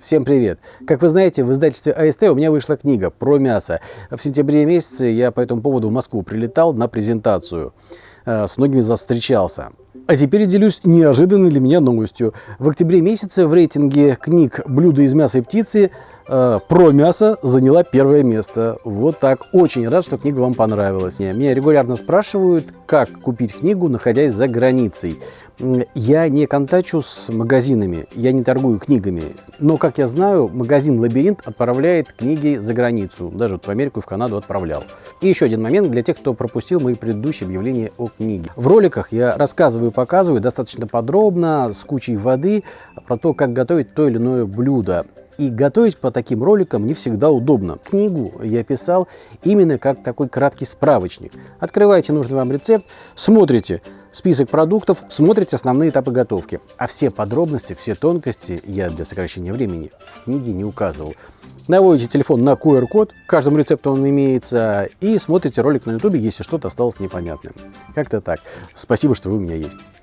Всем привет! Как вы знаете, в издательстве АСТ у меня вышла книга про мясо. В сентябре месяце я по этому поводу в Москву прилетал на презентацию. Э, с многими из вас встречался. А теперь делюсь неожиданной для меня новостью. В октябре месяце в рейтинге книг «Блюда из мяса и птицы» э, про мясо заняла первое место. Вот так. Очень рад, что книга вам понравилась. Меня регулярно спрашивают, как купить книгу, находясь за границей. Я не контачу с магазинами, я не торгую книгами. Но, как я знаю, магазин «Лабиринт» отправляет книги за границу. Даже вот в Америку и в Канаду отправлял. И еще один момент для тех, кто пропустил мои предыдущие объявления о книге. В роликах я рассказываю и показываю достаточно подробно, с кучей воды, про то, как готовить то или иное блюдо. И готовить по таким роликам не всегда удобно. Книгу я писал именно как такой краткий справочник. Открываете нужный вам рецепт, смотрите список продуктов, смотрите основные этапы готовки. А все подробности, все тонкости я для сокращения времени в книге не указывал. Наводите телефон на QR-код, каждому рецепту он имеется, и смотрите ролик на YouTube, если что-то осталось непонятным. Как-то так. Спасибо, что вы у меня есть.